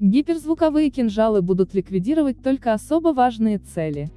Гиперзвуковые кинжалы будут ликвидировать только особо важные цели.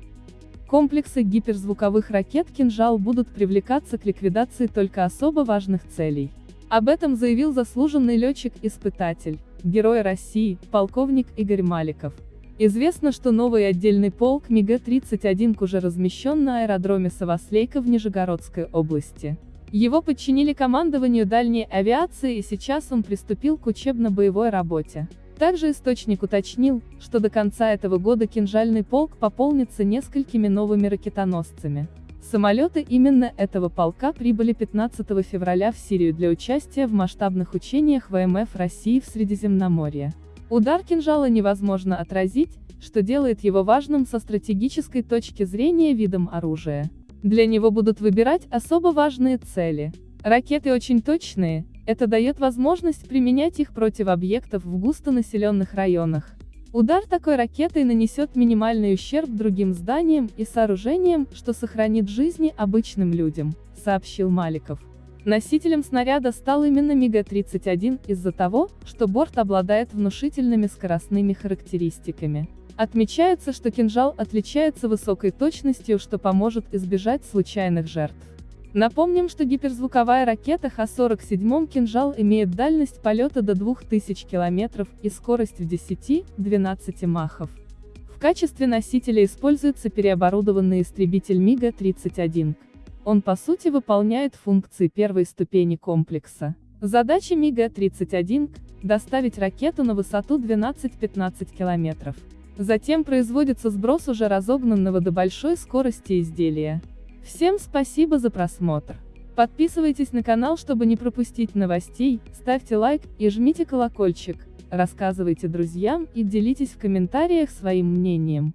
Комплексы гиперзвуковых ракет «Кинжал» будут привлекаться к ликвидации только особо важных целей. Об этом заявил заслуженный летчик-испытатель, герой России, полковник Игорь Маликов. Известно, что новый отдельный полк МиГ-31 уже размещен на аэродроме Саваслейка в Нижегородской области. Его подчинили командованию дальней авиации и сейчас он приступил к учебно-боевой работе. Также источник уточнил, что до конца этого года кинжальный полк пополнится несколькими новыми ракетоносцами. Самолеты именно этого полка прибыли 15 февраля в Сирию для участия в масштабных учениях ВМФ России в Средиземноморье. Удар кинжала невозможно отразить, что делает его важным со стратегической точки зрения видом оружия. Для него будут выбирать особо важные цели. Ракеты очень точные, это дает возможность применять их против объектов в густонаселенных районах. Удар такой ракетой нанесет минимальный ущерб другим зданиям и сооружениям, что сохранит жизни обычным людям, сообщил Маликов. Носителем снаряда стал именно МиГ-31 из-за того, что борт обладает внушительными скоростными характеристиками. Отмечается, что кинжал отличается высокой точностью, что поможет избежать случайных жертв. Напомним, что гиперзвуковая ракета Х-47 «Кинжал» имеет дальность полета до 2000 км и скорость в 10-12 махов. В качестве носителя используется переоборудованный истребитель МиГа-31. Он по сути выполняет функции первой ступени комплекса. Задача МиГа-31 – доставить ракету на высоту 12-15 км. Затем производится сброс уже разогнанного до большой скорости изделия. Всем спасибо за просмотр. Подписывайтесь на канал, чтобы не пропустить новостей, ставьте лайк и жмите колокольчик, рассказывайте друзьям и делитесь в комментариях своим мнением.